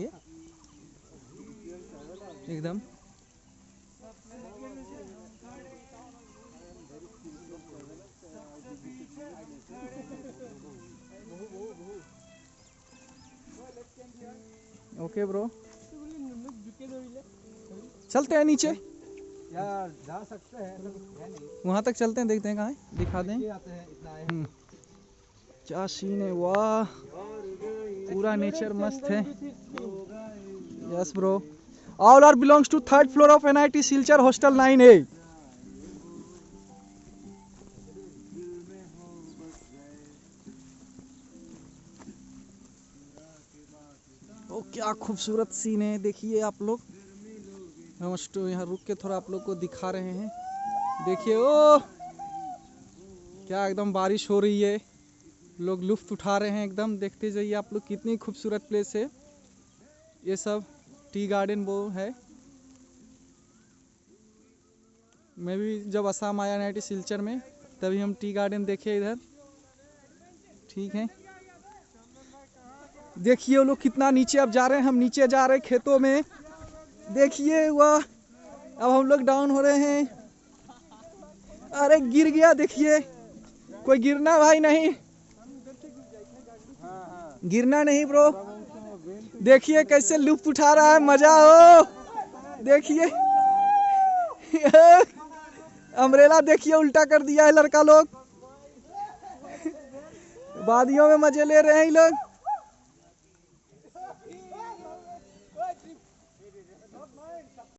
ये एकदम। Okay bro. चलते हैं नीचे। यार जा सकते हैं वहाँ तक चलते हैं देखते हैं कहाँ है। दिखा दें। आते हैं इतना है। हम्म। क्या सीन है? वाह। पूरा नेचर मस्त है। Yes bro all are belongs to third floor of NIT Silchar hostel nine A O क्या खूबसूरत सीन है, देखिए आप लोग। हम स्टो यहाँ रुक के थोड़ा आप लोग को दिखा रहे हैं। देखिए ओ क्या एकदम बारिश हो रही है। लोग लुफ्त उठा रहे हैं एकदम। देखते जाइए आप लोग कितनी खूबसूरत प्लेस है। ये सब टी गार्डन वो है। मैं भी जब असम आया नाइटी सिलचर में, तभी हम टी गार्डन देखे इधर। ठीक है। देखिए वो लोग कितना नीचे अब जा रहे हैं। हम नीचे जा रहे हैं खेतों में। देखिए वह। अब हम लोग डाउन हो रहे हैं। अरे गिर गया, देखिए। कोई गिरना भाई नहीं। गिरना नहीं ब्रो देखिए कैसे लुप्त उठा रहा है, मज़ा हो। देखिए। अम्ब्रेला देखिए, उल्टा कर दिया है लड़का लोग। वादियों में मज़े ले रहे हैं लोग।